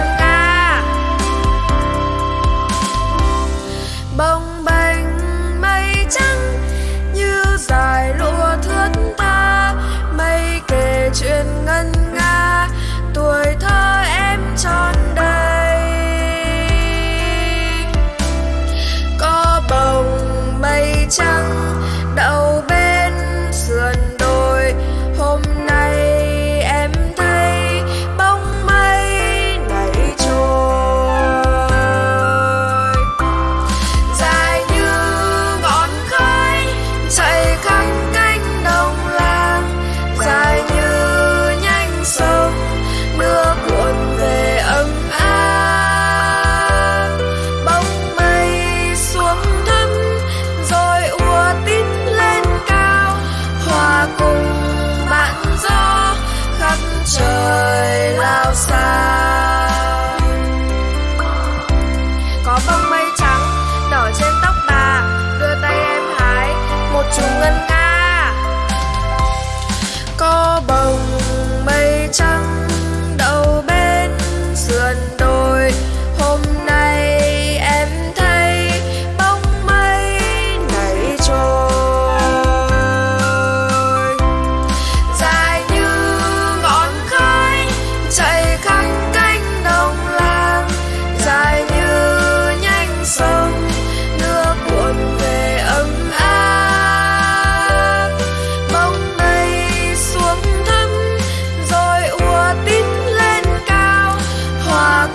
một chùm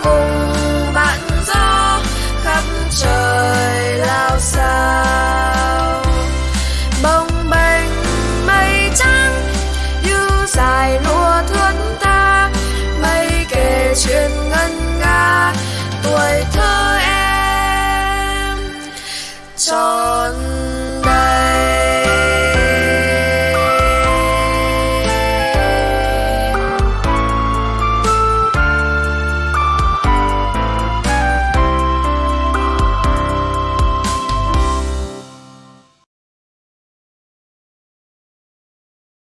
Oh.